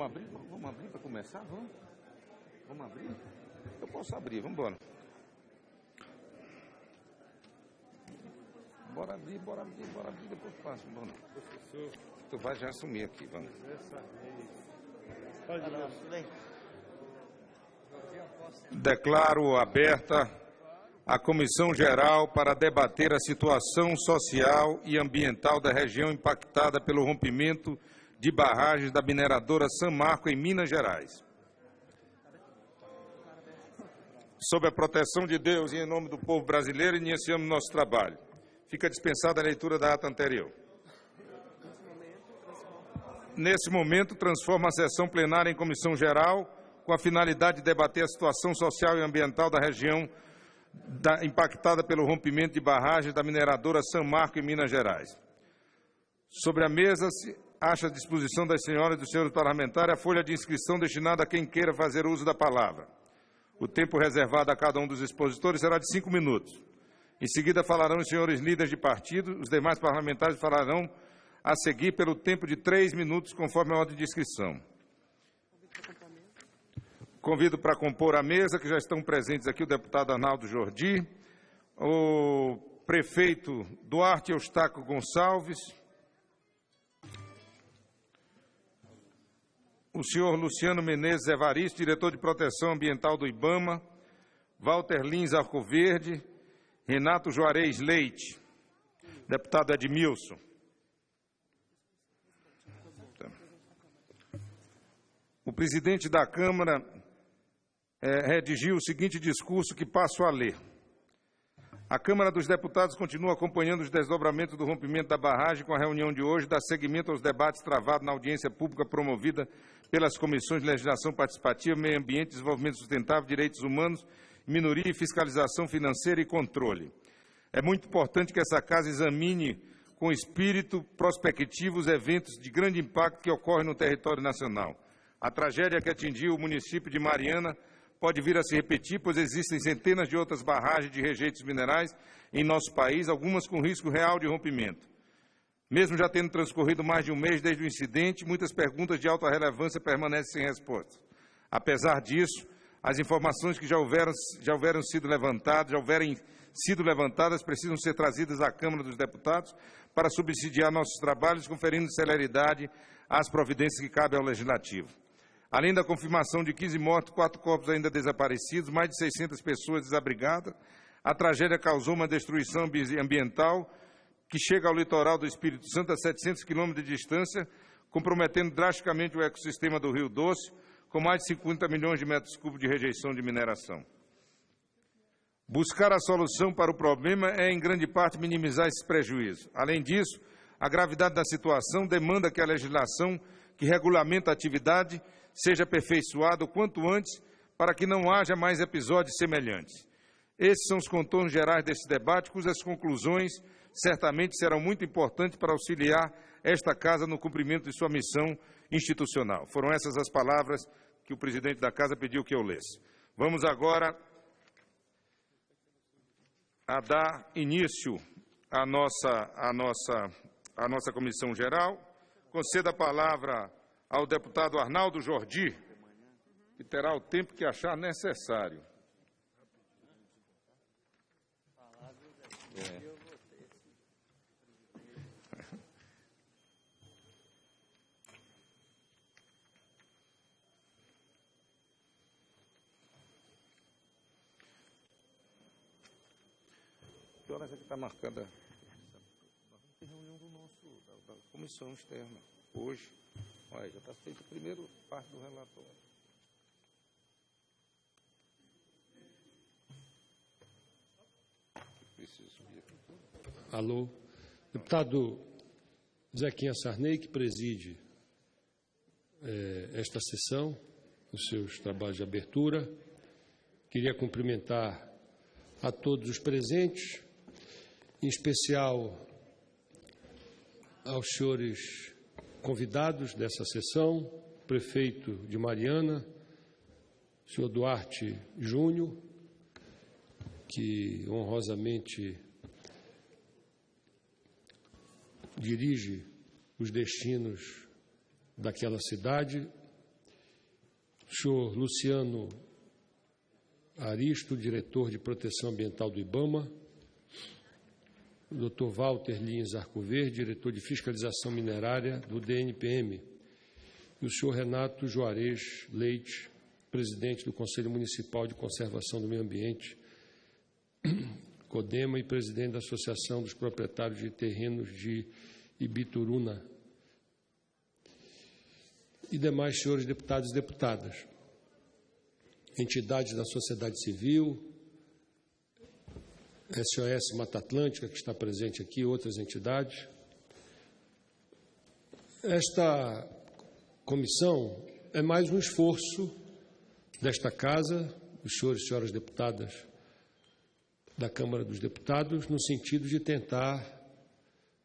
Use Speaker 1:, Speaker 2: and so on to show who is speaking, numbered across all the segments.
Speaker 1: Vamos abrir? Vamos abrir para começar? Vamos? Vamos abrir? Eu posso abrir, vamos embora. Bora abrir, bora abrir, bora abrir, depois passa. Vamos. Tu vai já assumir aqui, vamos. Declaro aberta a Comissão Geral para debater a situação social e ambiental da região impactada pelo rompimento de barragens da mineradora San Marco em Minas Gerais. Sob a proteção de Deus e em nome do povo brasileiro, iniciamos nosso trabalho. Fica dispensada a leitura da ata anterior. Nesse momento, transforma a sessão plenária em comissão geral, com a finalidade de debater a situação social e ambiental da região da, impactada pelo rompimento de barragens da mineradora San Marco, em Minas Gerais. Sobre a mesa se acha à disposição das senhoras e dos senhores parlamentares a folha de inscrição destinada a quem queira fazer uso da palavra. O tempo reservado a cada um dos expositores será de cinco minutos. Em seguida falarão os senhores líderes de partido, os demais parlamentares falarão a seguir pelo tempo de três minutos, conforme a ordem de inscrição. Convido para compor a mesa, que já estão presentes aqui, o deputado Arnaldo Jordi, o prefeito Duarte Eustáquio Gonçalves, o senhor Luciano Menezes Evaristo, diretor de proteção ambiental do IBAMA, Walter Lins Arcoverde, Renato Juarez Leite, deputado Edmilson. O presidente da Câmara é, redigiu o seguinte discurso que passo a ler. A Câmara dos Deputados continua acompanhando os desdobramentos do rompimento da barragem com a reunião de hoje, dá seguimento aos debates travados na audiência pública promovida pelas Comissões de Legislação Participativa, Meio Ambiente, Desenvolvimento Sustentável, Direitos Humanos, Minoria e Fiscalização Financeira e Controle. É muito importante que essa Casa examine com espírito prospectivo os eventos de grande impacto que ocorrem no território nacional. A tragédia que atingiu o município de Mariana pode vir a se repetir, pois existem centenas de outras barragens de rejeitos minerais em nosso país, algumas com risco real de rompimento. Mesmo já tendo transcorrido mais de um mês desde o incidente, muitas perguntas de alta relevância permanecem sem resposta. Apesar disso, as informações que já houveram, já houveram sido levantadas, já houverem sido levantadas, precisam ser trazidas à Câmara dos Deputados para subsidiar nossos trabalhos, conferindo celeridade às providências que cabem ao Legislativo. Além da confirmação de 15 mortos, quatro corpos ainda desaparecidos, mais de 600 pessoas desabrigadas, a tragédia causou uma destruição ambiental que chega ao litoral do Espírito Santo a 700 quilômetros de distância, comprometendo drasticamente o ecossistema do Rio Doce, com mais de 50 milhões de metros cúbicos de rejeição de mineração. Buscar a solução para o problema é, em grande parte, minimizar esses prejuízos. Além disso, a gravidade da situação demanda que a legislação que regulamenta a atividade seja aperfeiçoado o quanto antes para que não haja mais episódios semelhantes. Esses são os contornos gerais desse debate, cujas conclusões certamente serão muito importantes para auxiliar esta Casa no cumprimento de sua missão institucional. Foram essas as palavras que o presidente da Casa pediu que eu lesse. Vamos agora a dar início à nossa, à nossa, à nossa comissão geral. Conceda a palavra ao deputado Arnaldo Jordi, que terá o tempo que achar necessário. Que horas é que está marcada? Tem reunião do nosso, da, da comissão externa, hoje. Olha, já está feito a primeira parte do relatório.
Speaker 2: Alô. Deputado Zequinha Sarney, que preside é, esta sessão, os seus trabalhos de abertura. Queria cumprimentar a todos os presentes, em especial aos senhores convidados dessa sessão, prefeito de Mariana, senhor Duarte Júnior, que honrosamente dirige os destinos daquela cidade, o senhor Luciano Aristo, diretor de proteção ambiental do IBAMA, o Dr. Walter Lins Arcoverde, diretor de fiscalização minerária do DNPM, e o senhor Renato Juarez Leite, presidente do Conselho Municipal de Conservação do Meio Ambiente, CODEMA, e presidente da Associação dos Proprietários de Terrenos de Ibituruna, e demais senhores deputados e deputadas, entidades da sociedade civil, SOS Mata Atlântica, que está presente aqui, outras entidades. Esta comissão é mais um esforço desta Casa, os senhores e senhoras deputadas da Câmara dos Deputados, no sentido de tentar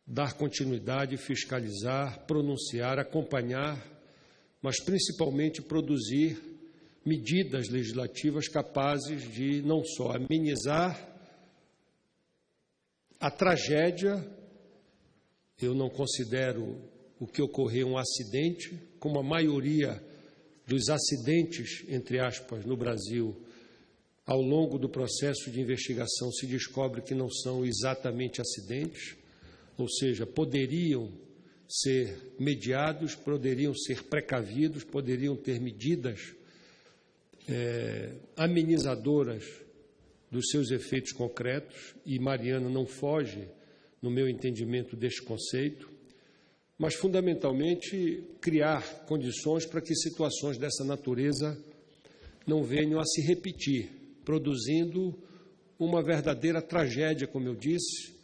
Speaker 2: dar continuidade, fiscalizar, pronunciar, acompanhar, mas principalmente produzir medidas legislativas capazes de não só amenizar a tragédia, eu não considero o que ocorreu um acidente, como a maioria dos acidentes, entre aspas, no Brasil, ao longo do processo de investigação se descobre que não são exatamente acidentes, ou seja, poderiam ser mediados, poderiam ser precavidos, poderiam ter medidas é, amenizadoras dos seus efeitos concretos, e Mariana não foge, no meu entendimento, deste conceito, mas fundamentalmente criar condições para que situações dessa natureza não venham a se repetir, produzindo uma verdadeira tragédia, como eu disse,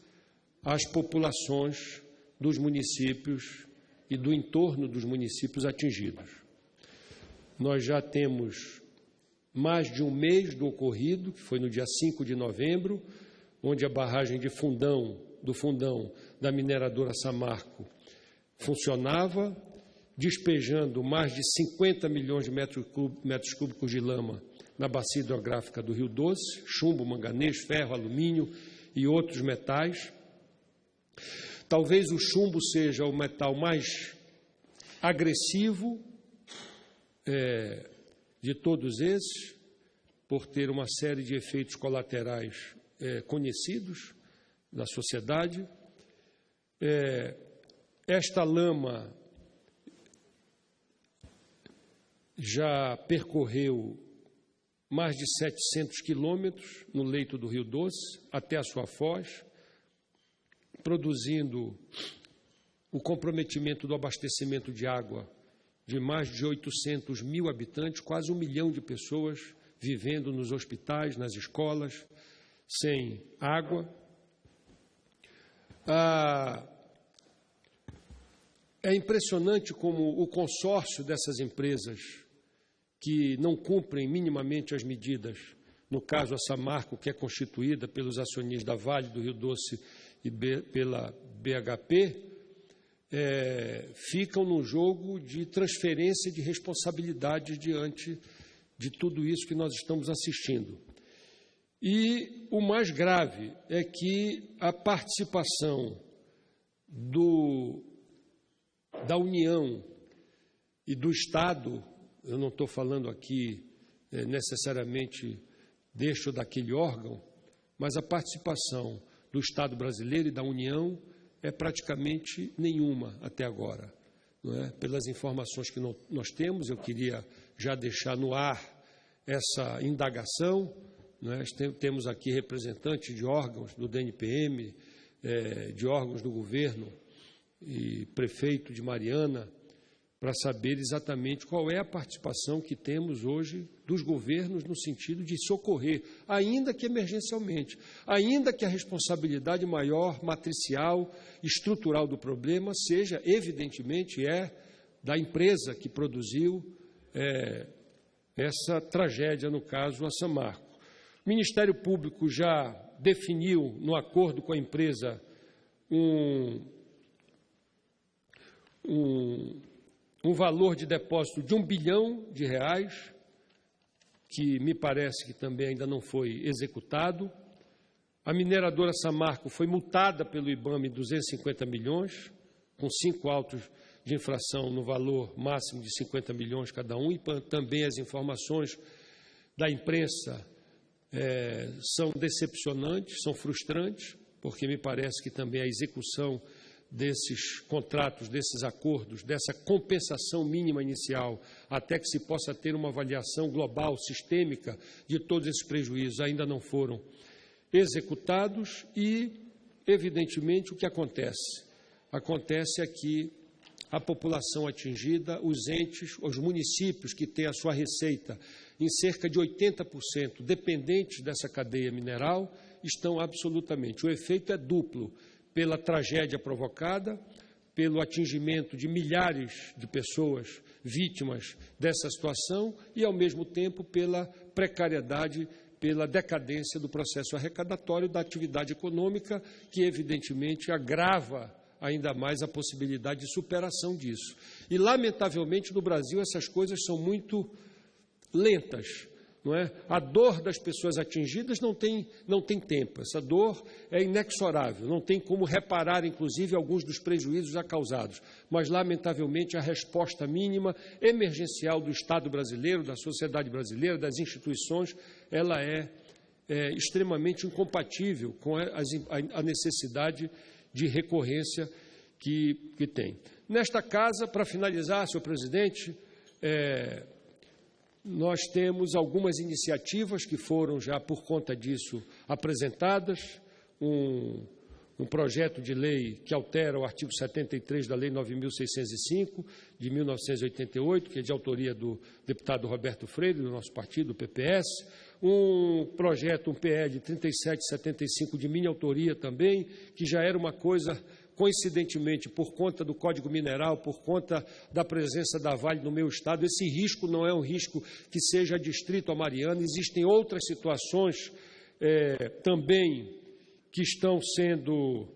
Speaker 2: às populações dos municípios e do entorno dos municípios atingidos. Nós já temos mais de um mês do ocorrido, que foi no dia 5 de novembro, onde a barragem de Fundão, do Fundão da mineradora Samarco funcionava, despejando mais de 50 milhões de metros, metros cúbicos de lama na bacia hidrográfica do Rio Doce, chumbo, manganês, ferro, alumínio e outros metais. Talvez o chumbo seja o metal mais agressivo, é, de todos esses, por ter uma série de efeitos colaterais é, conhecidos da sociedade. É, esta lama já percorreu mais de 700 quilômetros no leito do Rio Doce até a sua foz, produzindo o comprometimento do abastecimento de água de mais de 800 mil habitantes, quase um milhão de pessoas vivendo nos hospitais, nas escolas, sem água. Ah, é impressionante como o consórcio dessas empresas que não cumprem minimamente as medidas, no caso a Samarco, que é constituída pelos acionistas da Vale do Rio Doce e pela BHP, é, ficam num jogo de transferência de responsabilidade diante de tudo isso que nós estamos assistindo. E o mais grave é que a participação do, da União e do Estado, eu não estou falando aqui é, necessariamente ou daquele órgão, mas a participação do Estado brasileiro e da União é praticamente nenhuma até agora. É? Pelas informações que não, nós temos, eu queria já deixar no ar essa indagação. É? Temos aqui representantes de órgãos do DNPM, é, de órgãos do governo e prefeito de Mariana, para saber exatamente qual é a participação que temos hoje dos governos no sentido de socorrer, ainda que emergencialmente, ainda que a responsabilidade maior, matricial, estrutural do problema seja, evidentemente, é da empresa que produziu é, essa tragédia, no caso, a Samarco. O Ministério Público já definiu, no acordo com a empresa, um, um um valor de depósito de um bilhão de reais, que me parece que também ainda não foi executado. A mineradora Samarco foi multada pelo IBAMA em 250 milhões, com cinco autos de infração no valor máximo de 50 milhões cada um, e também as informações da imprensa é, são decepcionantes, são frustrantes, porque me parece que também a execução desses contratos, desses acordos, dessa compensação mínima inicial, até que se possa ter uma avaliação global, sistêmica de todos esses prejuízos, ainda não foram executados e, evidentemente, o que acontece? Acontece aqui a população atingida, os entes, os municípios que têm a sua receita em cerca de 80% dependentes dessa cadeia mineral, estão absolutamente. O efeito é duplo pela tragédia provocada, pelo atingimento de milhares de pessoas vítimas dessa situação e, ao mesmo tempo, pela precariedade, pela decadência do processo arrecadatório da atividade econômica, que, evidentemente, agrava ainda mais a possibilidade de superação disso. E, lamentavelmente, no Brasil, essas coisas são muito lentas. Não é? A dor das pessoas atingidas não tem, não tem tempo, essa dor é inexorável, não tem como reparar, inclusive, alguns dos prejuízos já causados. Mas, lamentavelmente, a resposta mínima, emergencial do Estado brasileiro, da sociedade brasileira, das instituições, ela é, é extremamente incompatível com a, a necessidade de recorrência que, que tem. Nesta casa, para finalizar, senhor presidente, é, nós temos algumas iniciativas que foram já, por conta disso, apresentadas. Um, um projeto de lei que altera o artigo 73 da Lei 9.605, de 1988, que é de autoria do deputado Roberto Freire, do nosso partido, o PPS. Um projeto, um PE de 3775, de minha autoria também, que já era uma coisa coincidentemente, por conta do Código Mineral, por conta da presença da Vale no meu estado, esse risco não é um risco que seja distrito a Mariana, existem outras situações é, também que estão sendo.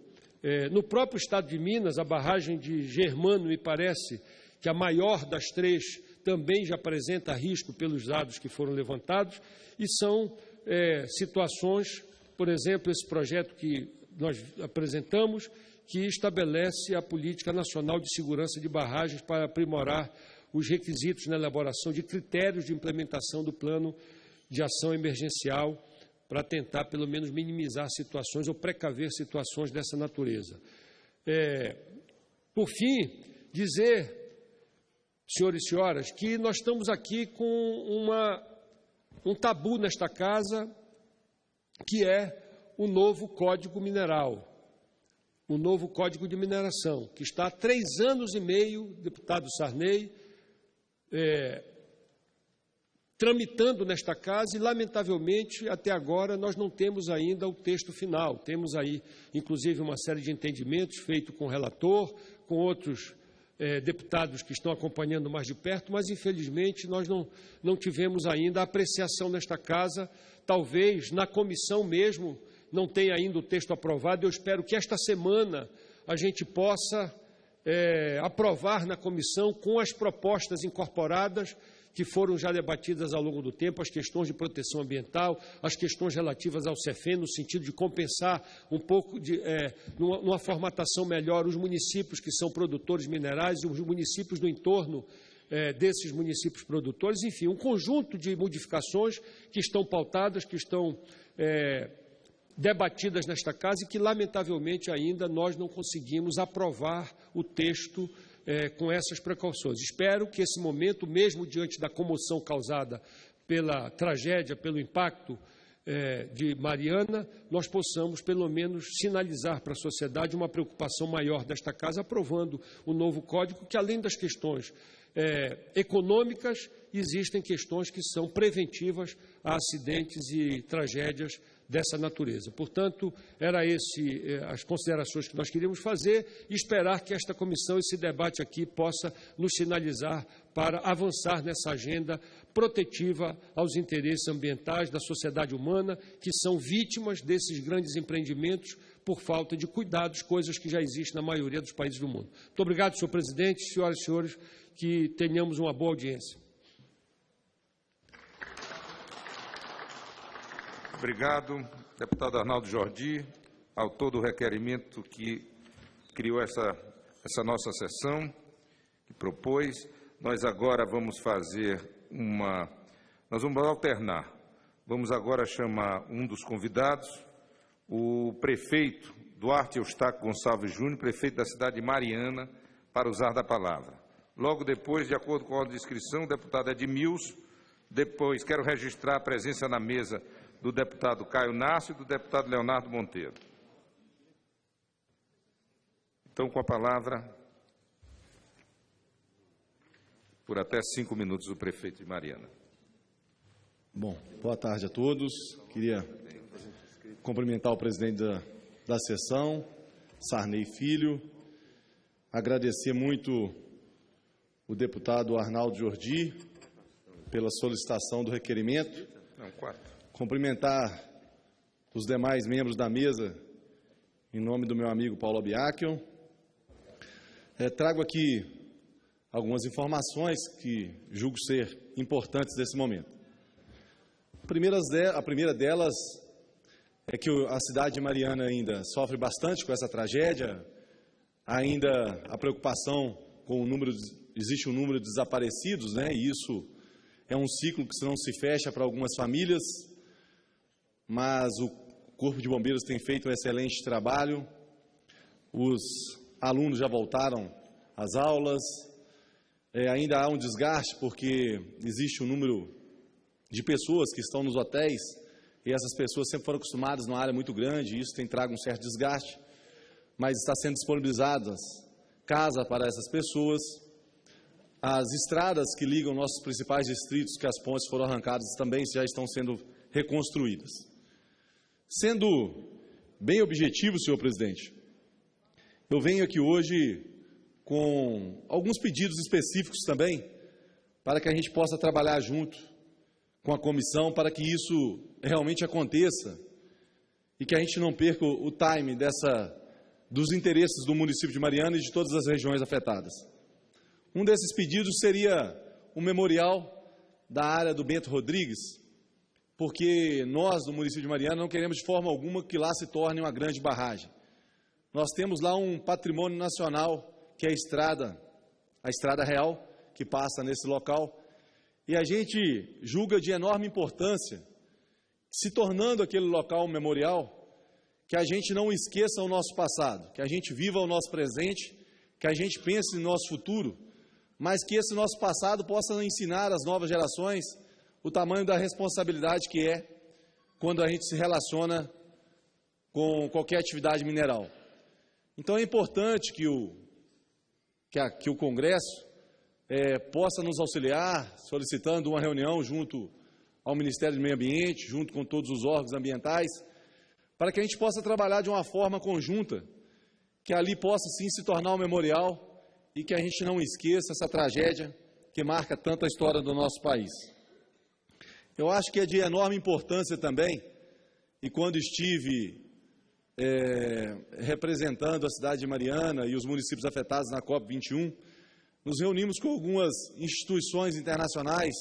Speaker 2: É, no próprio estado de Minas, a barragem de Germano, me parece que a maior das três também já apresenta risco pelos dados que foram levantados, e são é, situações, por exemplo, esse projeto que nós apresentamos, que estabelece a Política Nacional de Segurança de Barragens para aprimorar os requisitos na elaboração de critérios de implementação do plano de ação emergencial para tentar, pelo menos, minimizar situações ou precaver situações dessa natureza. É, por fim, dizer, senhores e senhoras, que nós estamos aqui com uma, um tabu nesta casa, que é o novo Código Mineral o novo Código de Mineração, que está há três anos e meio, deputado Sarney, é, tramitando nesta casa e, lamentavelmente, até agora nós não temos ainda o texto final. Temos aí, inclusive, uma série de entendimentos feitos com o relator, com outros é, deputados que estão acompanhando mais de perto, mas, infelizmente, nós não, não tivemos ainda apreciação nesta casa, talvez na comissão mesmo não tem ainda o texto aprovado. Eu espero que esta semana a gente possa é, aprovar na comissão com as propostas incorporadas que foram já debatidas ao longo do tempo, as questões de proteção ambiental, as questões relativas ao CEFEM, no sentido de compensar um pouco, de, é, numa, numa, formatação melhor, os municípios que são produtores minerais os municípios do entorno é, desses municípios produtores, enfim, um conjunto de modificações que estão pautadas, que estão é, debatidas nesta casa e que, lamentavelmente, ainda nós não conseguimos aprovar o texto é, com essas precauções. Espero que esse momento, mesmo diante da comoção causada pela tragédia, pelo impacto é, de Mariana, nós possamos, pelo menos, sinalizar para a sociedade uma preocupação maior desta casa, aprovando o novo código, que, além das questões é, econômicas, existem questões que são preventivas a acidentes e tragédias dessa natureza. Portanto, era esse eh, as considerações que nós queríamos fazer e esperar que esta comissão, esse debate aqui, possa nos sinalizar para avançar nessa agenda protetiva aos interesses ambientais da sociedade humana, que são vítimas desses grandes empreendimentos por falta de cuidados, coisas que já existem na maioria dos países do mundo. Muito obrigado, senhor presidente, senhoras e senhores, que tenhamos uma boa audiência.
Speaker 1: Obrigado, deputado Arnaldo Jordi, autor do requerimento que criou essa, essa nossa sessão. que propôs. Nós agora vamos fazer uma. Nós vamos alternar. Vamos agora chamar um dos convidados, o prefeito Duarte Eustáquio Gonçalves Júnior, prefeito da cidade de Mariana, para usar da palavra. Logo depois, de acordo com a ordem de inscrição, o deputado Edmilson. Depois, quero registrar a presença na mesa do deputado Caio Nácio e do deputado Leonardo Monteiro. Então, com a palavra, por até cinco minutos, o prefeito de Mariana.
Speaker 3: Bom, boa tarde a todos. Queria cumprimentar o presidente da, da sessão, Sarney Filho, agradecer muito o deputado Arnaldo Jordi pela solicitação do requerimento.
Speaker 1: Não, quatro.
Speaker 3: Cumprimentar os demais membros da mesa em nome do meu amigo Paulo Abiakion. É, trago aqui algumas informações que julgo ser importantes nesse momento. A primeira delas é que a cidade de Mariana ainda sofre bastante com essa tragédia, ainda a preocupação com o número, existe um número de desaparecidos, né? E isso é um ciclo que não se fecha para algumas famílias, mas o Corpo de Bombeiros tem feito um excelente trabalho. Os alunos já voltaram às aulas. É, ainda há um desgaste porque existe um número de pessoas que estão nos hotéis e essas pessoas sempre foram acostumadas numa área muito grande e isso tem trago um certo desgaste. Mas está sendo disponibilizadas casa para essas pessoas. As estradas que ligam nossos principais distritos, que as pontes foram arrancadas, também já estão sendo reconstruídas. Sendo bem objetivo, senhor presidente, eu venho aqui hoje com alguns pedidos específicos também, para que a gente possa trabalhar junto com a comissão, para que isso realmente aconteça e que a gente não perca o time dessa, dos interesses do município de Mariana e de todas as regiões afetadas. Um desses pedidos seria o memorial da área do Bento Rodrigues, porque nós do município de Mariana não queremos de forma alguma que lá se torne uma grande barragem. Nós temos lá um patrimônio nacional, que é a estrada, a estrada real, que passa nesse local, e a gente julga de enorme importância, se tornando aquele local um memorial, que a gente não esqueça o nosso passado, que a gente viva o nosso presente, que a gente pense no nosso futuro, mas que esse nosso passado possa ensinar às novas gerações o tamanho da responsabilidade que é quando a gente se relaciona com qualquer atividade mineral. Então é importante que o, que, a, que o Congresso é, possa nos auxiliar, solicitando uma reunião junto ao Ministério do Meio Ambiente, junto com todos os órgãos ambientais, para que a gente possa trabalhar de uma forma conjunta, que ali possa sim se tornar um memorial e que a gente não esqueça essa tragédia que marca tanto a história do nosso país. Eu acho que é de enorme importância também, e quando estive é, representando a cidade de Mariana e os municípios afetados na COP21, nos reunimos com algumas instituições internacionais,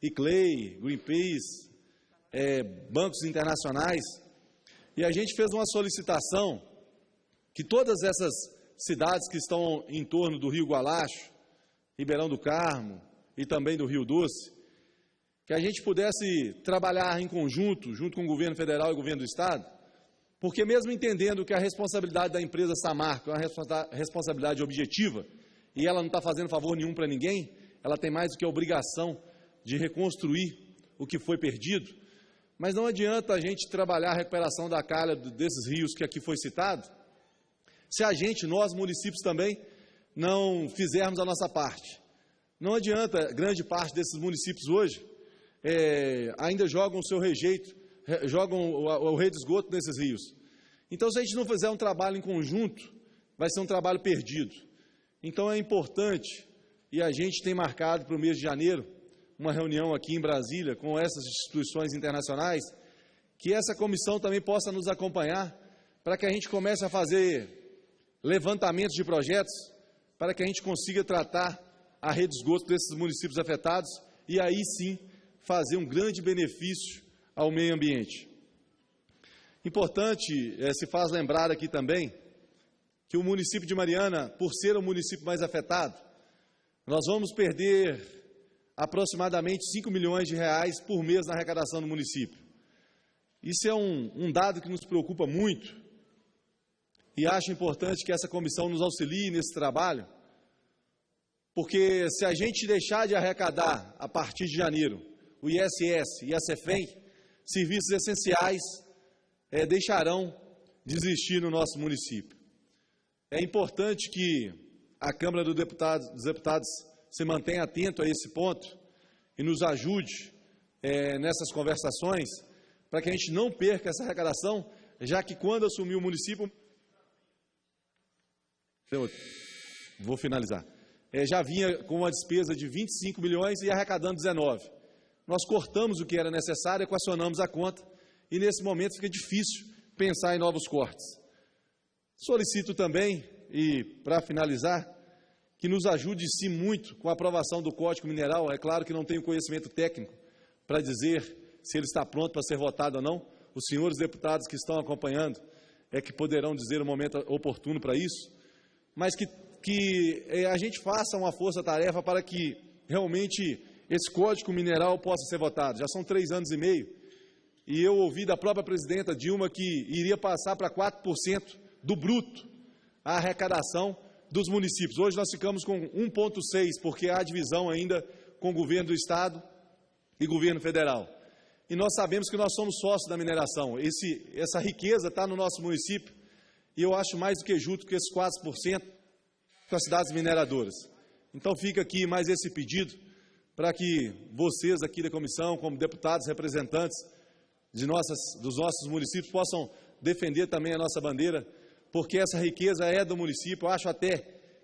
Speaker 3: ICLEI, Greenpeace, é, bancos internacionais, e a gente fez uma solicitação que todas essas cidades que estão em torno do Rio Gualacho, Ribeirão do Carmo e também do Rio Doce, que a gente pudesse trabalhar em conjunto, junto com o governo federal e o governo do Estado, porque mesmo entendendo que a responsabilidade da empresa Samarco é uma responsabilidade objetiva, e ela não está fazendo favor nenhum para ninguém, ela tem mais do que a obrigação de reconstruir o que foi perdido, mas não adianta a gente trabalhar a recuperação da calha desses rios que aqui foi citado, se a gente, nós municípios também, não fizermos a nossa parte. Não adianta, grande parte desses municípios hoje é, ainda jogam o seu rejeito jogam o, o rei de esgoto nesses rios. Então, se a gente não fizer um trabalho em conjunto, vai ser um trabalho perdido. Então, é importante, e a gente tem marcado para o mês de janeiro, uma reunião aqui em Brasília com essas instituições internacionais, que essa comissão também possa nos acompanhar, para que a gente comece a fazer levantamentos de projetos, para que a gente consiga tratar a rede de esgoto desses municípios afetados e aí sim fazer um grande benefício ao meio ambiente. Importante é, se faz lembrar aqui também que o município de Mariana, por ser o município mais afetado, nós vamos perder aproximadamente 5 milhões de reais por mês na arrecadação do município. Isso é um, um dado que nos preocupa muito e acho importante que essa comissão nos auxilie nesse trabalho, porque se a gente deixar de arrecadar a partir de janeiro o ISS e a CEFEM, serviços essenciais é, deixarão de existir no nosso município. É importante que a Câmara dos Deputados, dos Deputados se mantenha atento a esse ponto e nos ajude é, nessas conversações para que a gente não perca essa arrecadação, já que quando assumir o município. Vou finalizar. É, já vinha com uma despesa de 25 milhões e arrecadando 19. Nós cortamos o que era necessário, equacionamos a conta e nesse momento fica difícil pensar em novos cortes. Solicito também, e para finalizar, que nos ajude-se muito com a aprovação do Código Mineral. É claro que não tenho conhecimento técnico para dizer se ele está pronto para ser votado ou não. Os senhores deputados que estão acompanhando é que poderão dizer o momento oportuno para isso, mas que, que é, a gente faça uma força-tarefa para que realmente esse Código Mineral possa ser votado. Já são três anos e meio e eu ouvi da própria presidenta Dilma que iria passar para 4% do bruto a arrecadação dos municípios. Hoje nós ficamos com 1,6%, porque há divisão ainda com o governo do Estado e governo federal. E nós sabemos que nós somos sócios da mineração. Esse, essa riqueza está no nosso município e eu acho mais do que justo que esses 4% com as cidades mineradoras. Então fica aqui mais esse pedido para que vocês aqui da comissão, como deputados representantes, de nossas, dos nossos municípios possam defender também a nossa bandeira, porque essa riqueza é do município. Eu acho até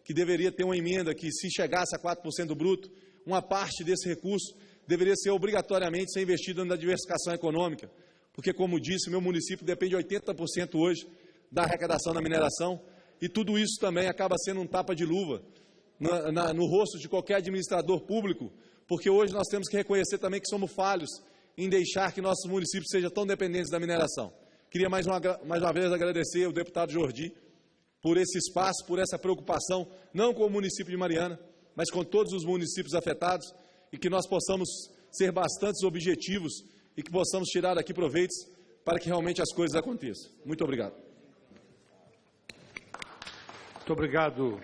Speaker 3: que deveria ter uma emenda que, se chegasse a 4% do bruto, uma parte desse recurso deveria ser obrigatoriamente ser investido na diversificação econômica, porque, como disse, meu município depende 80% hoje da arrecadação da mineração, e tudo isso também acaba sendo um tapa de luva na, no rosto de qualquer administrador público, porque hoje nós temos que reconhecer também que somos falhos em deixar que nossos municípios sejam tão dependentes da mineração. Queria mais uma, mais uma vez agradecer ao deputado Jordi por esse espaço, por essa preocupação, não com o município de Mariana, mas com todos os municípios afetados, e que nós possamos ser bastante objetivos e que possamos tirar daqui proveitos para que realmente as coisas aconteçam. Muito obrigado.
Speaker 2: Muito obrigado,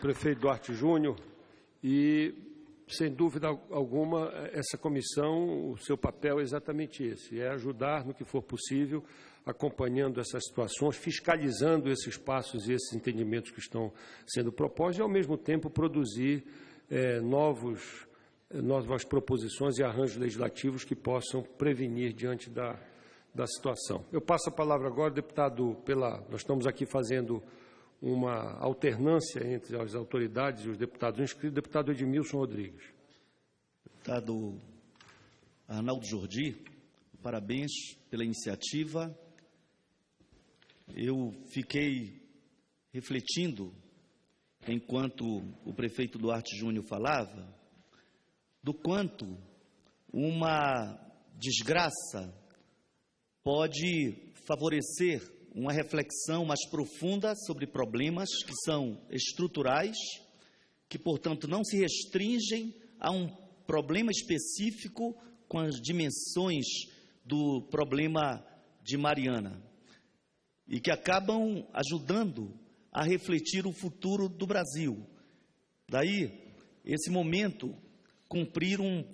Speaker 2: prefeito Duarte Júnior. E sem dúvida alguma, essa comissão, o seu papel é exatamente esse, é ajudar no que for possível, acompanhando essas situações, fiscalizando esses passos e esses entendimentos que estão sendo propostos e, ao mesmo tempo, produzir é, novos, novas proposições e arranjos legislativos que possam prevenir diante da, da situação. Eu passo a palavra agora, deputado, pela, nós estamos aqui fazendo uma alternância entre as autoridades e os deputados inscritos. Deputado Edmilson Rodrigues.
Speaker 4: Deputado Arnaldo Jordi, parabéns pela iniciativa. Eu fiquei refletindo, enquanto o prefeito Duarte Júnior falava, do quanto uma desgraça pode favorecer uma reflexão mais profunda sobre problemas que são estruturais, que, portanto, não se restringem a um problema específico com as dimensões do problema de Mariana e que acabam ajudando a refletir o futuro do Brasil. Daí, esse momento, cumprir um,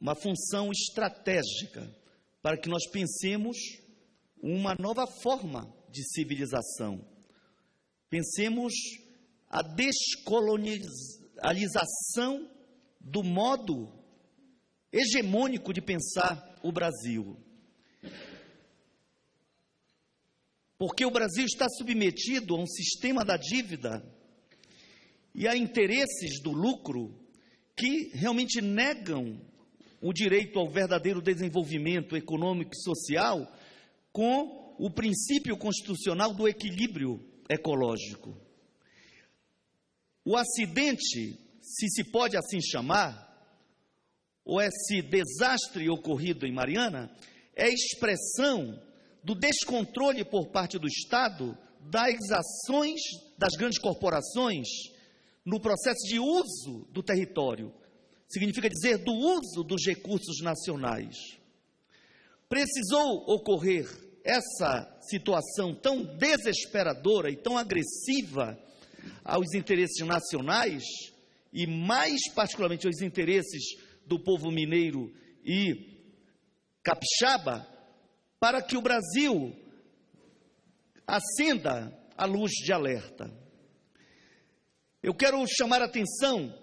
Speaker 4: uma função estratégica para que nós pensemos uma nova forma de civilização. Pensemos a descolonização do modo hegemônico de pensar o Brasil. Porque o Brasil está submetido a um sistema da dívida e a interesses do lucro que realmente negam o direito ao verdadeiro desenvolvimento econômico e social com o princípio constitucional do equilíbrio ecológico. O acidente, se se pode assim chamar, ou esse desastre ocorrido em Mariana, é expressão do descontrole por parte do Estado das ações das grandes corporações no processo de uso do território. Significa dizer do uso dos recursos nacionais. Precisou ocorrer essa situação tão desesperadora e tão agressiva aos interesses nacionais e mais particularmente aos interesses do povo mineiro e capixaba, para que o Brasil acenda a luz de alerta. Eu quero chamar a atenção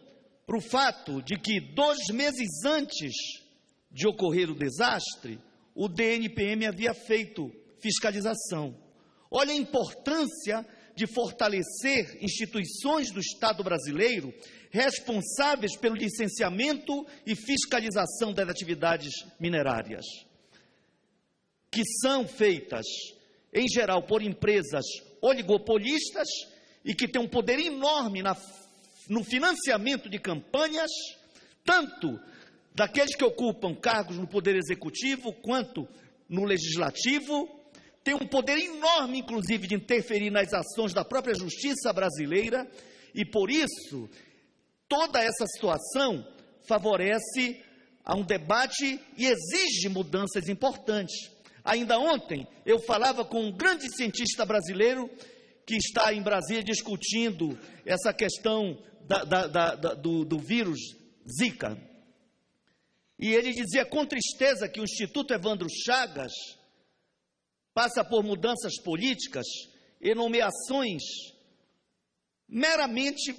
Speaker 4: para o fato de que dois meses antes de ocorrer o desastre, o DNPM havia feito fiscalização. Olha a importância de fortalecer instituições do Estado brasileiro responsáveis pelo licenciamento e fiscalização das atividades minerárias, que são feitas, em geral, por empresas oligopolistas e que têm um poder enorme na, no financiamento de campanhas, tanto daqueles que ocupam cargos no Poder Executivo quanto no Legislativo, tem um poder enorme, inclusive, de interferir nas ações da própria justiça brasileira, e por isso toda essa situação favorece a um debate e exige mudanças importantes. Ainda ontem eu falava com um grande cientista brasileiro que está em Brasília discutindo essa questão da, da, da, do, do vírus Zika. E ele dizia com tristeza que o Instituto Evandro Chagas passa por mudanças políticas e nomeações meramente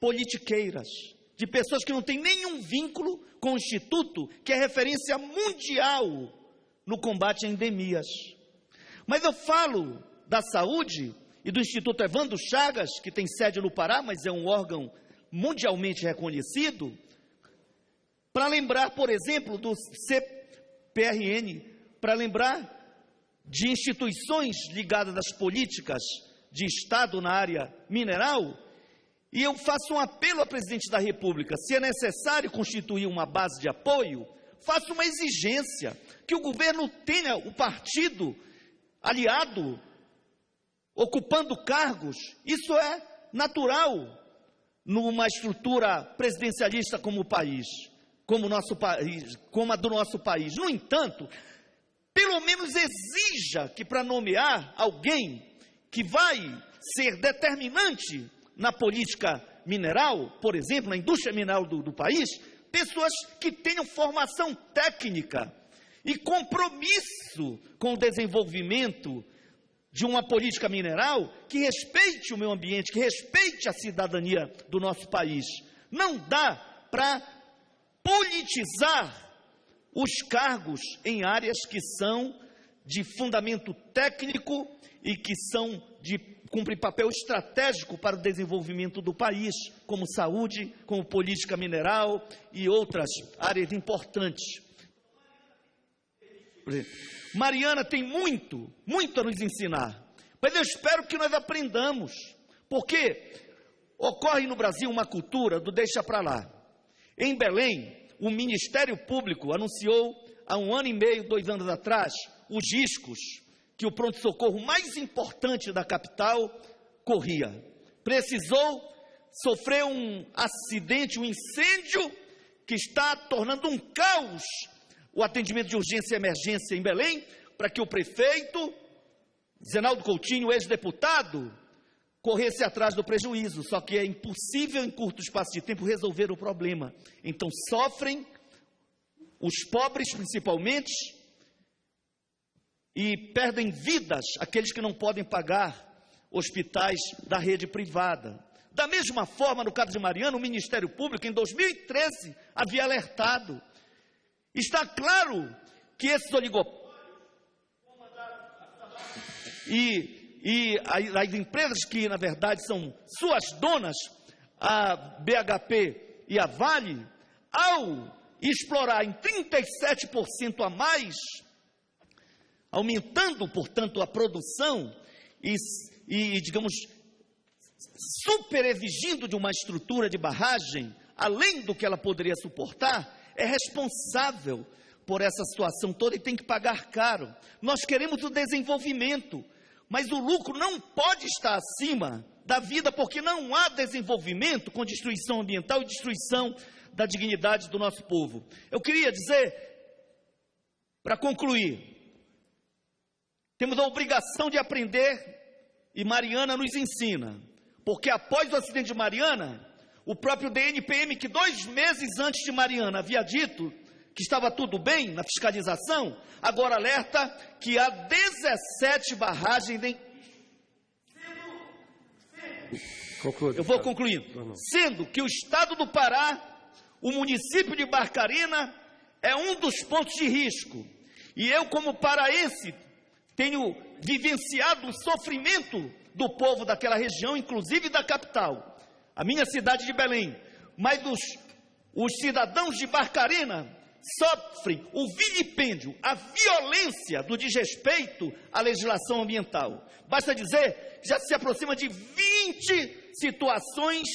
Speaker 4: politiqueiras, de pessoas que não têm nenhum vínculo com o Instituto, que é referência mundial no combate a endemias. Mas eu falo da saúde e do Instituto Evandro Chagas, que tem sede no Pará, mas é um órgão mundialmente reconhecido, para lembrar, por exemplo, do CPRN, para lembrar de instituições ligadas às políticas de Estado na área mineral, e eu faço um apelo ao presidente da República: se é necessário constituir uma base de apoio, faça uma exigência que o governo tenha o partido aliado, ocupando cargos. Isso é natural numa estrutura presidencialista como o país, como nosso país, como a do nosso país. No entanto, pelo menos exija que para nomear alguém que vai ser determinante na política mineral, por exemplo, na indústria mineral do, do país, pessoas que tenham formação técnica e compromisso com o desenvolvimento de uma política mineral que respeite o meio ambiente, que respeite a cidadania do nosso país. Não dá para politizar os cargos em áreas que são de fundamento técnico e que são de cumprir papel estratégico para o desenvolvimento do país, como saúde, como política mineral e outras áreas importantes. Mariana tem muito, muito a nos ensinar, mas eu espero que nós aprendamos, porque ocorre no Brasil uma cultura do deixa para lá. Em Belém, o Ministério Público anunciou há um ano e meio, dois anos atrás, os riscos que o pronto-socorro mais importante da capital corria. Precisou sofrer um acidente, um incêndio que está tornando um caos o atendimento de urgência e emergência em Belém, para que o prefeito, Zenaldo Coutinho, ex-deputado, corresse atrás do prejuízo. Só que é impossível, em curto espaço de tempo, resolver o problema. Então, sofrem os pobres, principalmente, e perdem vidas aqueles que não podem pagar hospitais da rede privada. Da mesma forma, no caso de Mariana, o Ministério Público, em 2013, havia alertado. Está claro que esses oligopólios e, e as empresas que, na verdade, são suas donas, a BHP e a Vale, ao explorar em 37% a mais aumentando, portanto, a produção e, e digamos, super exigindo de uma estrutura de barragem, além do que ela poderia suportar, é responsável por essa situação toda e tem que pagar caro. Nós queremos o desenvolvimento. Mas o lucro não pode estar acima da vida, porque não há desenvolvimento com destruição ambiental e destruição da dignidade do nosso povo. Eu queria dizer, para concluir, temos a obrigação de aprender, e Mariana nos ensina, porque após o acidente de Mariana, o próprio DNPM, que dois meses antes de Mariana havia dito que estava tudo bem na fiscalização, agora alerta que há 17 barragens em. Eu vou concluindo. Sendo que o estado do Pará, o município de Barcarena, é um dos pontos de risco. E eu, como paraense, tenho vivenciado o sofrimento do povo daquela região, inclusive da capital, a minha cidade de Belém. Mas os, os cidadãos de Barcarena sofrem o vilipêndio, a violência do desrespeito à legislação ambiental. Basta dizer que já se aproxima de 20 situações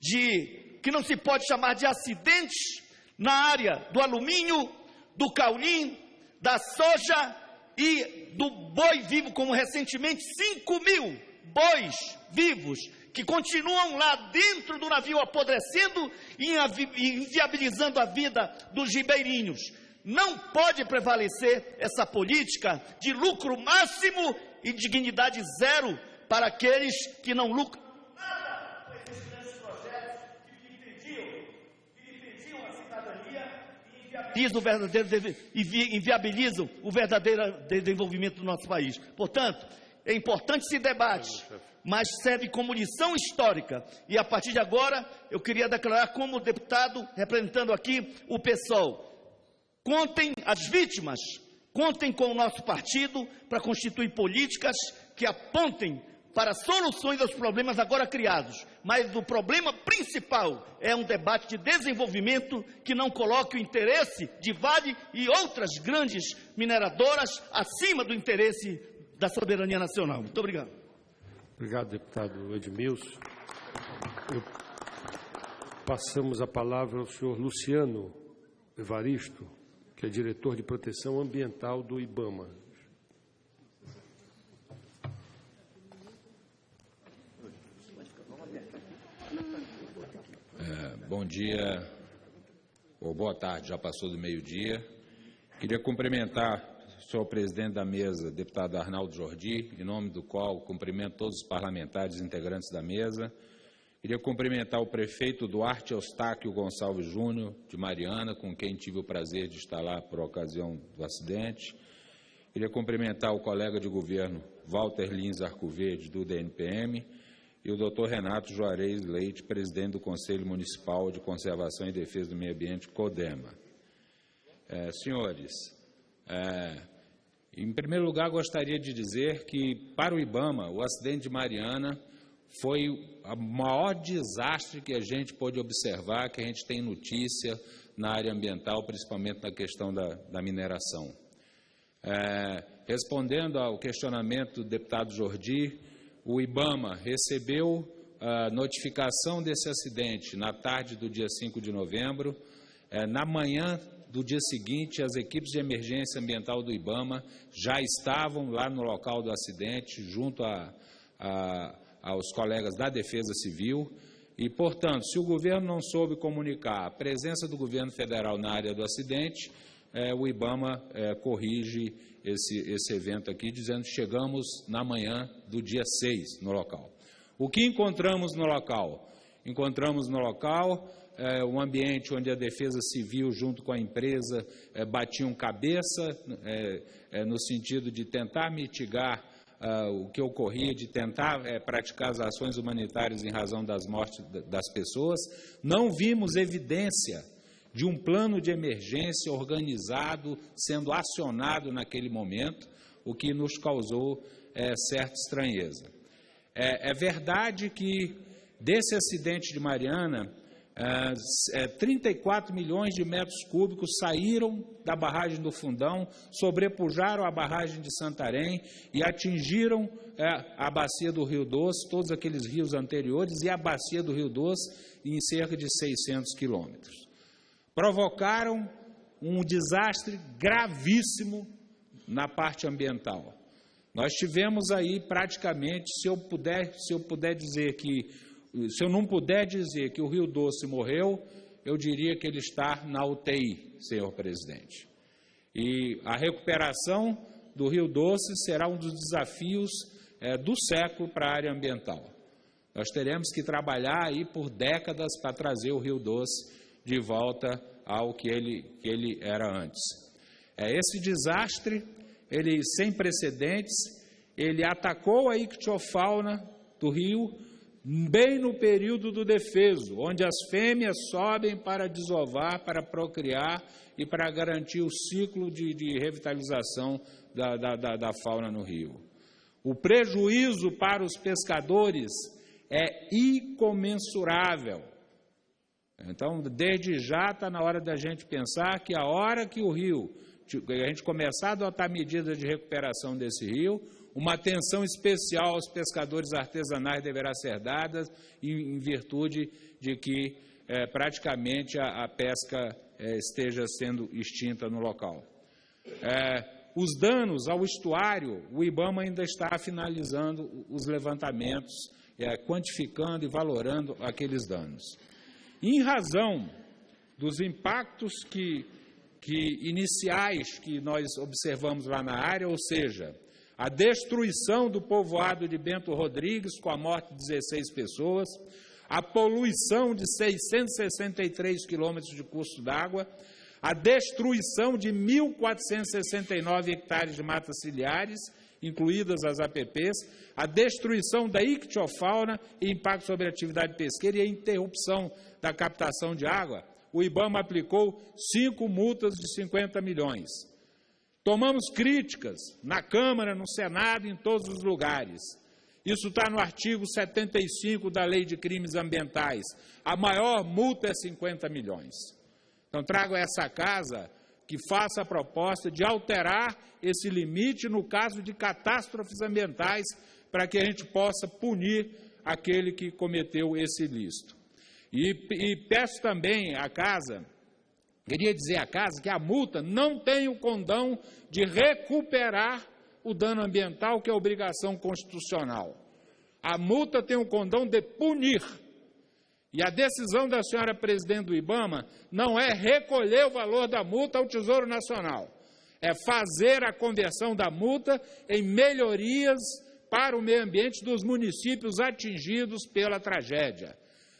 Speaker 4: de que não se pode chamar de acidentes na área do alumínio, do caulim, da soja e do boi vivo, como recentemente 5 mil bois vivos que continuam lá dentro do navio apodrecendo e inviabilizando a vida dos ribeirinhos. Não pode prevalecer essa política de lucro máximo e dignidade zero para aqueles que não lucram nada com esses grandes projetos que impediam, que a cidadania e o verdadeiro, inviabilizam o verdadeiro desenvolvimento do nosso país. Portanto, é importante esse debate mas serve como lição histórica. E a partir de agora, eu queria declarar como deputado, representando aqui o PSOL, contem as vítimas, contem com o nosso partido para constituir políticas que apontem para soluções aos problemas agora criados. Mas o problema principal é um debate de desenvolvimento que não coloque o interesse de Vale e outras grandes mineradoras acima do interesse da soberania nacional. Muito obrigado.
Speaker 2: Obrigado, deputado Edmilson. Eu... Passamos a palavra ao senhor Luciano Evaristo, que é diretor de proteção ambiental do IBAMA.
Speaker 5: É, bom dia, ou boa tarde, já passou do meio-dia. Queria cumprimentar Senhor presidente da mesa, deputado Arnaldo Jordi, em nome do qual cumprimento todos os parlamentares integrantes da mesa. Queria cumprimentar o prefeito Duarte Eustáquio Gonçalves Júnior, de Mariana, com quem tive o prazer de estar lá por ocasião do acidente. Queria cumprimentar o colega de governo Walter Lins Arcoverde, do DNPM, e o doutor Renato Juarez Leite, presidente do Conselho Municipal de Conservação e Defesa do Meio Ambiente, CODEMA. É, senhores, é, em primeiro lugar, gostaria de dizer que, para o IBAMA, o acidente de Mariana foi o maior desastre que a gente pôde observar, que a gente tem notícia na área ambiental, principalmente na questão da, da mineração. É, respondendo ao questionamento do deputado Jordi, o IBAMA recebeu a notificação desse acidente na tarde do dia 5 de novembro. É, na manhã do dia seguinte, as equipes de emergência ambiental do IBAMA já estavam lá no local do acidente, junto a, a, aos colegas da Defesa Civil. E, portanto, se o governo não soube comunicar a presença do governo federal na área do acidente, é, o IBAMA é, corrige esse, esse evento aqui, dizendo que chegamos na manhã do dia 6 no local. O que encontramos no local? Encontramos no local é, um ambiente onde a defesa civil, junto com a empresa, é, batiam cabeça, é, é no sentido de tentar mitigar ah, o que ocorria, de tentar é, praticar as ações humanitárias em razão das mortes das pessoas. Não vimos evidência de um plano de emergência organizado sendo acionado naquele momento, o que nos causou é, certa estranheza. É, é verdade que desse acidente de Mariana, 34 é, milhões de metros cúbicos saíram da barragem do Fundão, sobrepujaram a barragem de Santarém e atingiram é, a bacia do Rio Doce, todos aqueles rios anteriores, e a bacia do Rio Doce em cerca de 600 quilômetros. Provocaram um desastre gravíssimo na parte ambiental. Nós tivemos aí praticamente, se eu puder, se eu puder dizer que, se eu não puder dizer que o Rio Doce morreu, eu diria que ele está na UTI, senhor presidente. E a recuperação do Rio Doce será um dos desafios é, do século para a área ambiental. Nós teremos que trabalhar aí por décadas para trazer o Rio Doce de volta ao que ele, que ele era antes. É, esse desastre, ele sem precedentes, ele atacou a ictiofauna do rio bem no período do defeso, onde as fêmeas sobem para desovar, para procriar e para garantir o ciclo de, de revitalização da, da, da, da fauna no rio. O prejuízo para os pescadores é incomensurável. Então, desde já está na hora da gente pensar que a hora que o rio, a gente começar a adotar medidas de recuperação desse rio, uma atenção especial aos pescadores artesanais deverá ser dada em, virtude de que é, praticamente a, a pesca é, esteja sendo extinta no local. É, os danos ao estuário, o IBAMA ainda está finalizando os levantamentos é, quantificando e valorando aqueles danos. Em razão dos impactos que, que iniciais que nós observamos lá na área, ou seja, a destruição do povoado de Bento Rodrigues, com a morte de 16 pessoas, a poluição de 663 quilômetros de curso d'água, a destruição de 1.469 hectares de matas ciliares incluídas as APPs, a destruição da ictiofauna e impacto sobre a atividade pesqueira e a interrupção da captação de água, o IBAMA aplicou cinco multas de 50 milhões. Tomamos críticas na Câmara, no Senado, em todos os lugares. Isso está no artigo 75 da Lei de Crimes Ambientais. A maior multa é 50 milhões. Então, trago a essa casa que faça a proposta de alterar esse limite no caso de catástrofes ambientais, para que a gente possa punir aquele que cometeu esse ilícito. E, e peço também à casa, queria dizer à casa, que a multa não tem o condão de recuperar o dano ambiental, que é obrigação constitucional. A multa tem o condão de punir e a decisão da senhora presidente do IBAMA não é recolher o valor da multa ao Tesouro Nacional, é fazer a conversão da multa em melhorias para o meio ambiente dos municípios atingidos pela tragédia.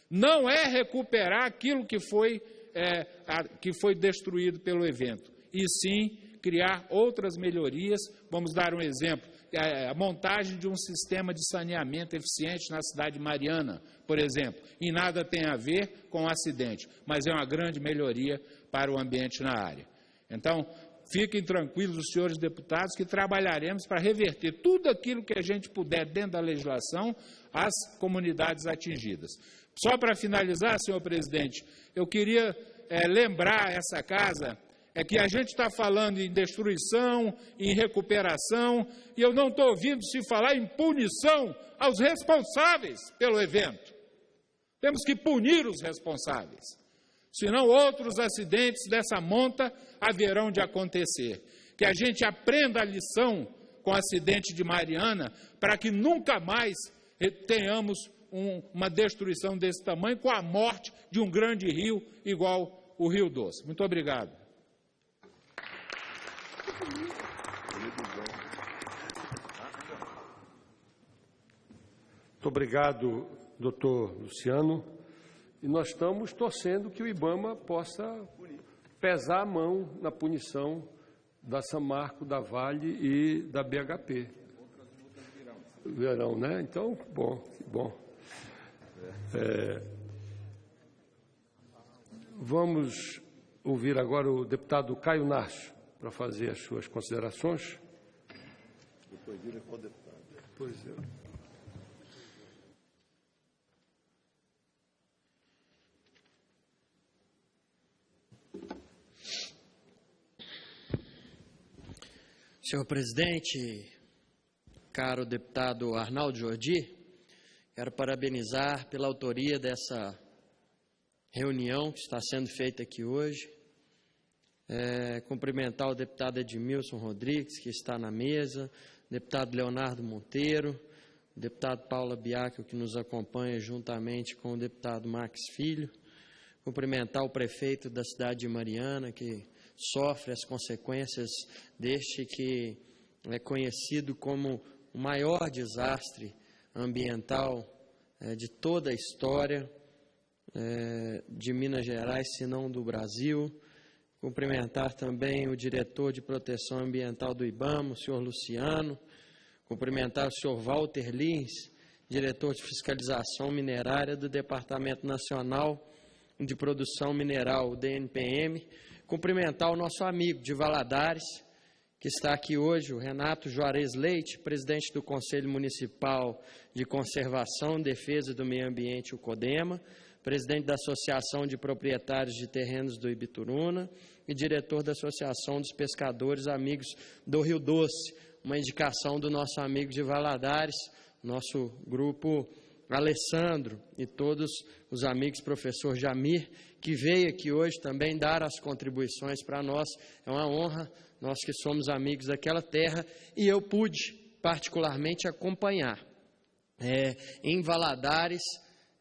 Speaker 5: Não é recuperar aquilo que foi, é, a, que foi destruído pelo evento, e sim criar outras melhorias. Vamos dar um exemplo a montagem de um sistema de saneamento eficiente na cidade de Mariana, por exemplo, e nada tem a ver com o acidente, mas é uma grande melhoria para o ambiente na área. Então, fiquem tranquilos, os senhores deputados, que trabalharemos para reverter tudo aquilo que a gente puder dentro da legislação às comunidades atingidas. Só para finalizar, senhor presidente, eu queria é, lembrar essa casa é que a gente está falando em destruição, em recuperação, e eu não estou ouvindo se falar em punição aos responsáveis pelo evento. Temos que punir os responsáveis, senão outros acidentes dessa monta haverão de acontecer. Que a gente aprenda a lição com o acidente de Mariana, para que nunca mais tenhamos um, uma destruição desse tamanho com a morte de um grande rio igual o Rio Doce. Muito obrigado.
Speaker 2: Muito obrigado, doutor Luciano. E nós estamos torcendo que o IBAMA possa pesar a mão na punição da Samarco, da Vale e da BHP. Verão, né? Então, bom, bom. É, vamos ouvir agora o deputado Caio Nacho para fazer as suas considerações. Depois vira deputado. Pois é.
Speaker 6: Senhor presidente, caro deputado Arnaldo Jordi, quero parabenizar pela autoria dessa reunião que está sendo feita aqui hoje. É, cumprimentar o deputado Edmilson Rodrigues, que está na mesa, deputado Leonardo Monteiro, deputado Paula Biacchio, que nos acompanha juntamente com o deputado Max Filho, cumprimentar o prefeito da cidade de Mariana, que sofre as consequências deste que é conhecido como o maior desastre ambiental é, de toda a história é, de Minas Gerais, se não do Brasil. Cumprimentar também o diretor de proteção ambiental do IBAMA, o senhor Luciano. Cumprimentar o senhor Walter Lins, diretor de fiscalização minerária do Departamento Nacional de Produção Mineral, DNPM. Cumprimentar o nosso amigo de Valadares, que está aqui hoje, o Renato Juarez Leite, presidente do Conselho Municipal de Conservação e Defesa do Meio Ambiente, o CODEMA, presidente da Associação de Proprietários de Terrenos do Ibituruna e diretor da Associação dos Pescadores Amigos do Rio Doce, uma indicação do nosso amigo de Valadares, nosso grupo Alessandro e todos os amigos, professor Jamir, que veio aqui hoje também dar as contribuições para nós. É uma honra, nós que somos amigos daquela terra, e eu pude particularmente acompanhar é, em Valadares,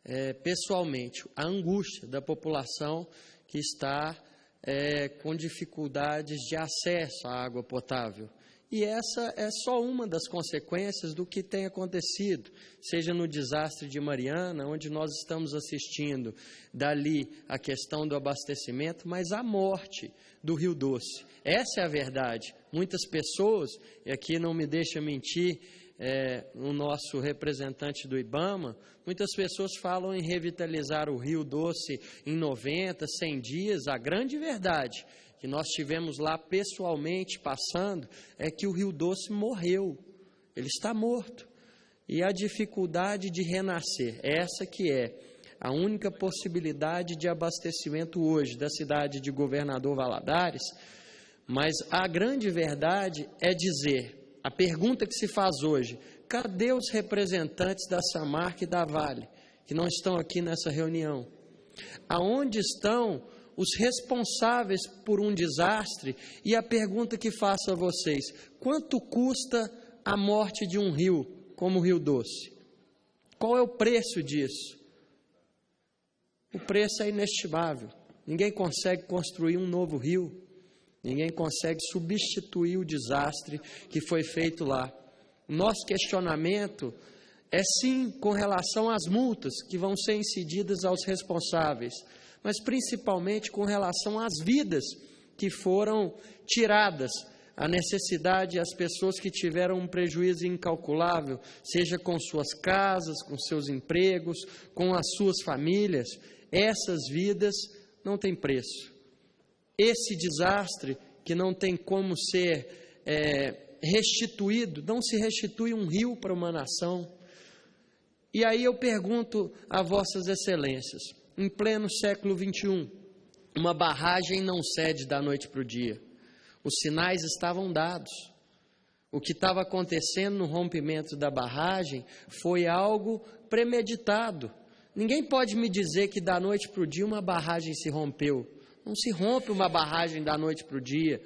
Speaker 6: é, pessoalmente, a angústia da população que está é, com dificuldades de acesso à água potável. E essa é só uma das consequências do que tem acontecido, seja no desastre de Mariana, onde nós estamos assistindo dali a questão do abastecimento, mas a morte do Rio Doce. Essa é a verdade. Muitas pessoas, e aqui não me deixa mentir, é, o nosso representante do IBAMA, muitas pessoas falam em revitalizar o Rio Doce em 90, 100 dias. A grande verdade que nós tivemos lá pessoalmente passando é que o Rio Doce morreu, ele está morto. E a dificuldade de renascer, essa que é a única possibilidade de abastecimento hoje da cidade de Governador Valadares, mas a grande verdade é dizer, a pergunta que se faz hoje, cadê os representantes da Samarca e da Vale, que não estão aqui nessa reunião? Aonde estão os responsáveis por um desastre, e a pergunta que faço a vocês: quanto custa a morte de um rio como o Rio Doce? Qual é o preço disso? O preço é inestimável. Ninguém consegue construir um novo rio, ninguém consegue substituir o desastre que foi feito lá. Nosso questionamento é sim com relação às multas que vão ser incididas aos responsáveis mas principalmente com relação às vidas que foram tiradas, a necessidade, as pessoas que tiveram um prejuízo incalculável, seja com suas casas, com seus empregos, com as suas famílias, essas vidas não têm preço. Esse desastre que não tem como ser é, restituído, não se restitui um rio para uma nação. E aí eu pergunto a Vossas Excelências, em pleno século XXI. Uma barragem não cede da noite para o dia. Os sinais estavam dados. O que estava acontecendo no rompimento da barragem foi algo premeditado. Ninguém pode me dizer que da noite para o dia uma barragem se rompeu. Não se rompe uma barragem da noite para o dia.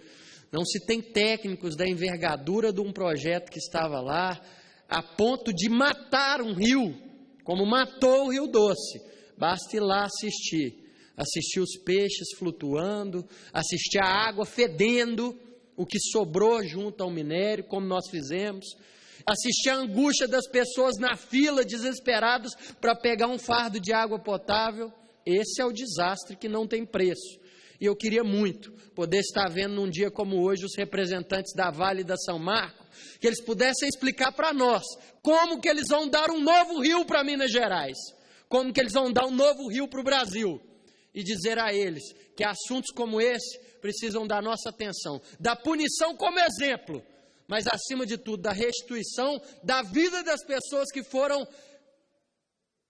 Speaker 6: Não se tem técnicos da envergadura de um projeto que estava lá a ponto de matar um rio, como matou o Rio Doce. Basta ir lá assistir. Assistir os peixes flutuando, assistir a água fedendo, o que sobrou junto ao minério, como nós fizemos. Assistir a angústia das pessoas na fila, desesperadas para pegar um fardo de água potável. Esse é o desastre que não tem preço. E eu queria muito poder estar vendo num dia como hoje os representantes da Vale e da São Marco, que eles pudessem explicar para nós como que eles vão dar um novo rio para Minas Gerais como que eles vão dar um novo rio para o Brasil e dizer a eles que assuntos como esse precisam da nossa atenção, da punição como exemplo, mas acima de tudo da restituição da vida das pessoas que foram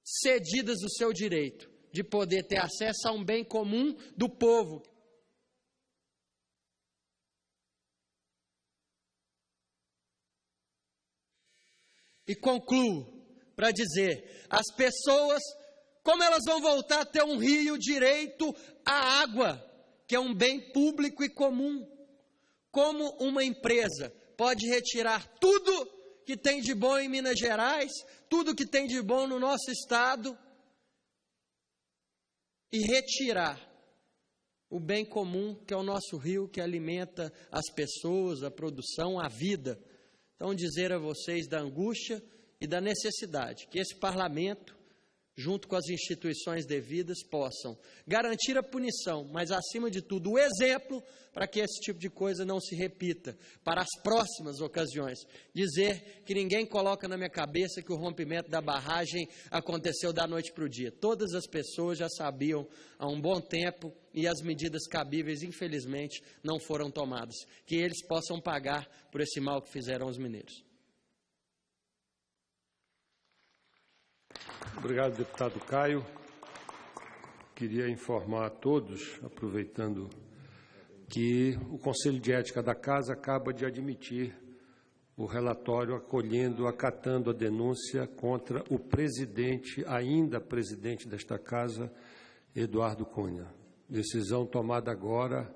Speaker 6: cedidas o seu direito de poder ter acesso a um bem comum do povo. E concluo para dizer: as pessoas, como elas vão voltar a ter um rio direito à água, que é um bem público e comum? Como uma empresa pode retirar tudo que tem de bom em Minas Gerais, tudo que tem de bom no nosso estado e retirar o bem comum que é o nosso rio que alimenta as pessoas, a produção, a vida. Então, dizer a vocês da angústia e da necessidade que esse parlamento junto com as instituições devidas, possam garantir a punição, mas acima de tudo o exemplo para que esse tipo de coisa não se repita para as próximas ocasiões. Dizer que ninguém coloca na minha cabeça que o rompimento da barragem aconteceu da noite para o dia. Todas as pessoas já sabiam há um bom tempo e as medidas cabíveis, infelizmente, não foram tomadas. Que eles possam pagar por esse mal que fizeram aos mineiros.
Speaker 2: Obrigado, deputado Caio. Queria informar a todos, aproveitando, que o Conselho de Ética da Casa acaba de admitir o relatório acolhendo, acatando a denúncia contra o presidente, ainda presidente desta Casa, Eduardo Cunha. Decisão tomada agora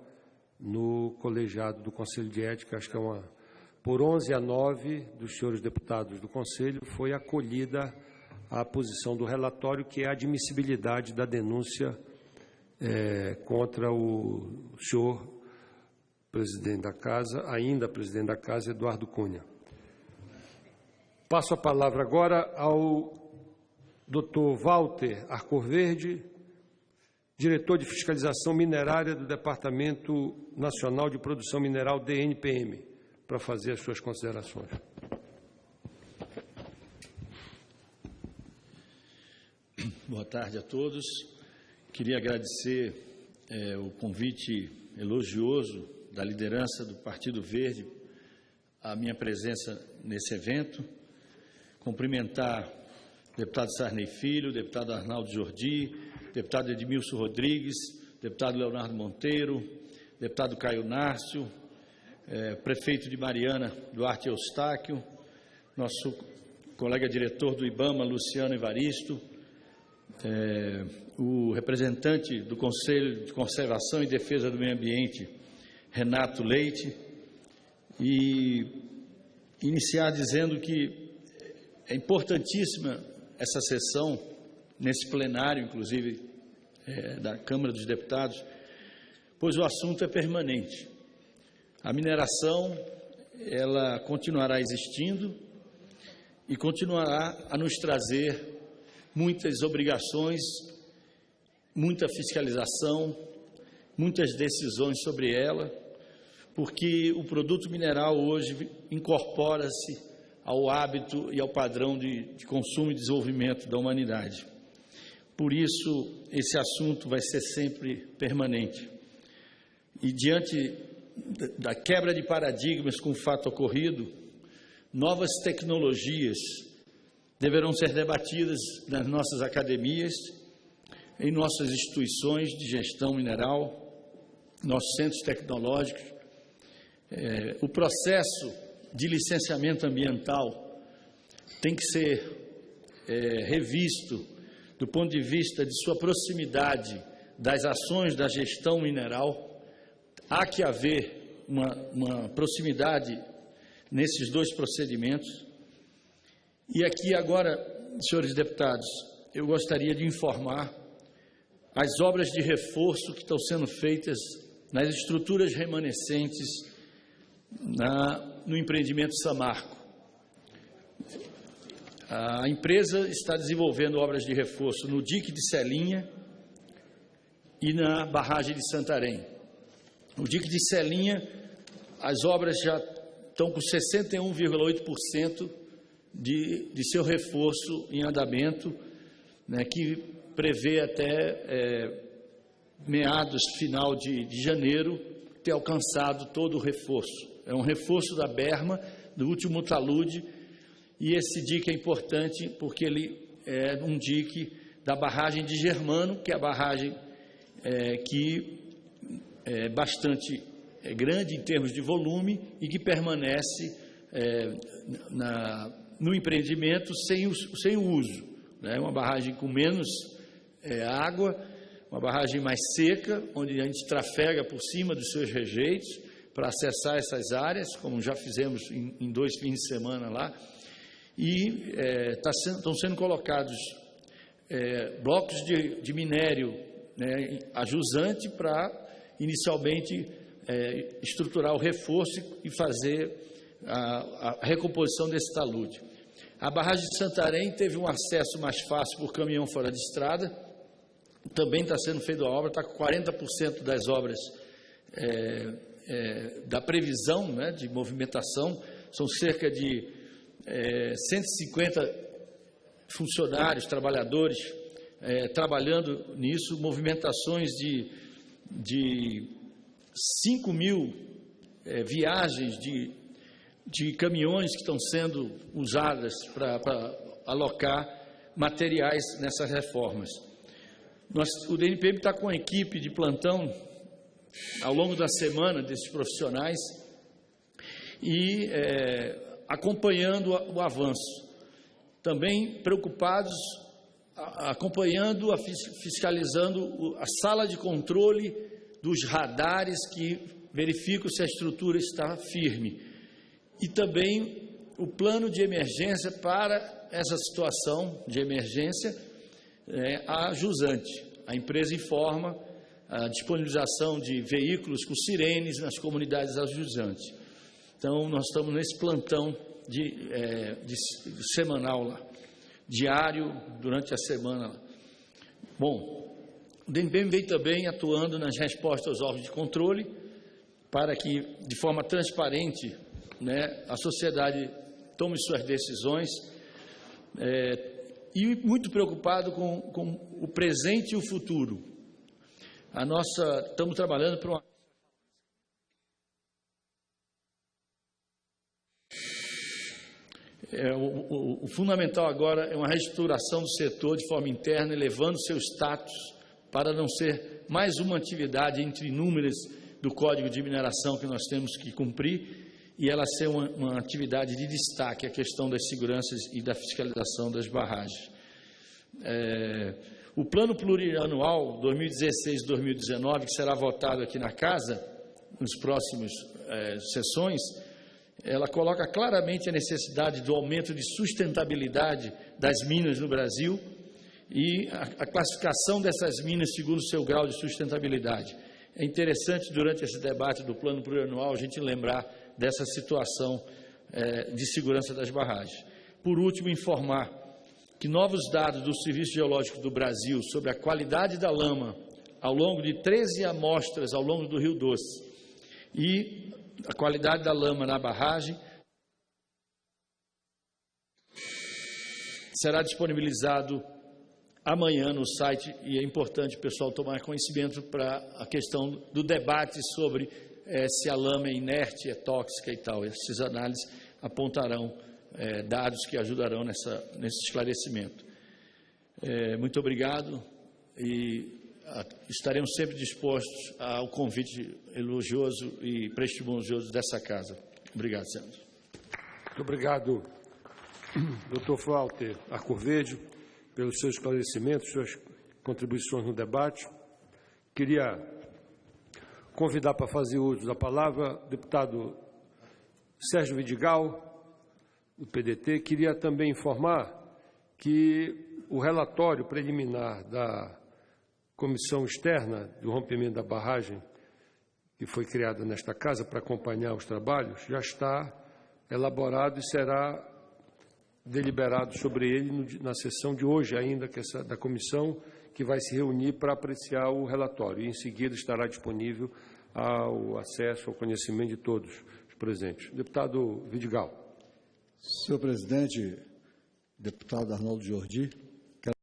Speaker 2: no colegiado do Conselho de Ética, acho que é uma. Por 11 a 9 dos senhores deputados do Conselho, foi acolhida a posição do relatório, que é a admissibilidade da denúncia é, contra o senhor presidente da Casa, ainda presidente da Casa, Eduardo Cunha. Passo a palavra agora ao doutor Walter Arcoverde, diretor de fiscalização minerária do Departamento Nacional de Produção Mineral, DNPM, para fazer as suas considerações.
Speaker 4: Boa tarde a todos. Queria agradecer é, o convite elogioso da liderança do Partido Verde a minha presença nesse evento. Cumprimentar o deputado Sarney Filho, o deputado Arnaldo Jordi, o deputado Edmilson Rodrigues, o deputado Leonardo Monteiro, o deputado Caio Nárcio, é, prefeito de Mariana, Duarte Eustáquio, nosso colega diretor do IBAMA, Luciano Evaristo, é, o representante do Conselho de Conservação e Defesa do Meio Ambiente, Renato Leite, e iniciar dizendo que é importantíssima essa sessão, nesse plenário, inclusive, é, da Câmara dos Deputados, pois o assunto é permanente. A mineração, ela continuará existindo e continuará a nos trazer muitas obrigações, muita fiscalização, muitas decisões sobre ela, porque o produto mineral hoje incorpora-se ao hábito e ao padrão de, de, consumo e desenvolvimento da humanidade. Por isso, esse assunto vai ser sempre permanente. E diante da quebra de paradigmas com o fato ocorrido, novas tecnologias deverão ser debatidas nas nossas academias, em nossas instituições de gestão mineral, nossos centros tecnológicos. É, o processo de licenciamento ambiental tem que ser é, revisto do ponto de vista de sua proximidade das ações da gestão mineral. Há que haver uma, uma proximidade nesses dois procedimentos e aqui agora, senhores deputados, eu gostaria de informar as obras de reforço que estão sendo feitas nas estruturas remanescentes na, no empreendimento Samarco. A empresa está desenvolvendo obras de reforço no dique de Celinha e na barragem de Santarém. No dique de Celinha, as obras já estão com 61,8% de, de seu reforço em andamento, né, que prevê até é, meados, final de, de janeiro, ter alcançado todo o reforço. É um reforço da Berma, do último talude, e esse dique é importante porque ele é um dique da barragem de Germano, que é a barragem é, que é bastante é grande em termos de volume e que permanece é, na, no empreendimento sem o, sem o uso. Né? Uma barragem com menos é, água, uma barragem mais seca, onde a gente trafega por cima dos seus rejeitos, para acessar essas áreas, como já fizemos em, em dois fins de semana lá, e é, tá estão sendo colocados é, blocos de, de minério né, a jusante para, inicialmente, é, estruturar o reforço e fazer a, a recomposição desse talude. A barragem de Santarém teve um acesso mais fácil por caminhão fora de estrada, também está sendo feita a obra, está com 40% das obras é, é, da previsão né, de movimentação, são cerca de é, 150 funcionários, trabalhadores é, trabalhando nisso, movimentações de, de 5 mil é, viagens de, de caminhões que estão sendo usadas para alocar materiais nessas reformas. Nós, o DNPM está com a equipe de plantão ao longo da semana desses profissionais e é, acompanhando o avanço. Também preocupados, acompanhando, fiscalizando a sala de controle dos radares que verificam se a estrutura está firme. E também o plano de emergência para essa situação de emergência é, a jusante. A empresa informa a disponibilização de veículos com sirenes nas comunidades ajusantes. Então, nós estamos nesse plantão de, é, de, de semanal lá, diário, durante a semana. Bom, o DNPM vem também atuando nas respostas aos órgãos de controle para que, de forma transparente, né, a sociedade tome suas decisões. É, e muito preocupado com, com o presente e o futuro. A nossa, estamos trabalhando para uma É, o, o, o, fundamental agora é uma reestruturação do setor de forma interna, elevando seu status para não ser mais uma atividade entre inúmeras do Código de Mineração que nós temos que cumprir e ela ser uma, uma atividade de destaque, a questão das seguranças e da fiscalização das barragens. É, o plano plurianual 2016-2019, que será votado aqui na Casa, nos próximos é, sessões, ela coloca claramente a necessidade do aumento de sustentabilidade das minas no Brasil e a, a classificação dessas minas segundo o seu grau de sustentabilidade. É interessante, durante esse debate do plano plurianual, a gente lembrar dessa situação é, de segurança das barragens. Por último, informar que novos dados do Serviço Geológico do Brasil sobre a qualidade da lama ao longo de 13 amostras ao longo do Rio Doce e a qualidade da lama na barragem será disponibilizado amanhã no site e é importante o pessoal tomar conhecimento para a questão do debate sobre é, se a lama é inerte, é tóxica e tal. Essas análises apontarão é, dados que ajudarão nessa, nesse esclarecimento. É, muito obrigado e a, estaremos sempre dispostos ao convite elogioso e prestigioso dessa casa. Obrigado, Sérgio.
Speaker 2: Muito obrigado, doutor Walter Arcoverde, pelos seus esclarecimentos, suas contribuições no debate. Queria convidar para fazer uso da palavra o deputado Sérgio Vidigal, do PDT, queria também informar que o relatório preliminar da comissão externa do rompimento da barragem, que foi criada nesta casa para acompanhar os trabalhos, já está elaborado e será deliberado sobre ele na sessão de hoje ainda, que essa, da comissão, que vai se reunir para apreciar o relatório. E em seguida estará disponível ao acesso, ao conhecimento de todos os presentes. Deputado Vidigal.
Speaker 7: Senhor presidente, deputado Arnaldo Jordi,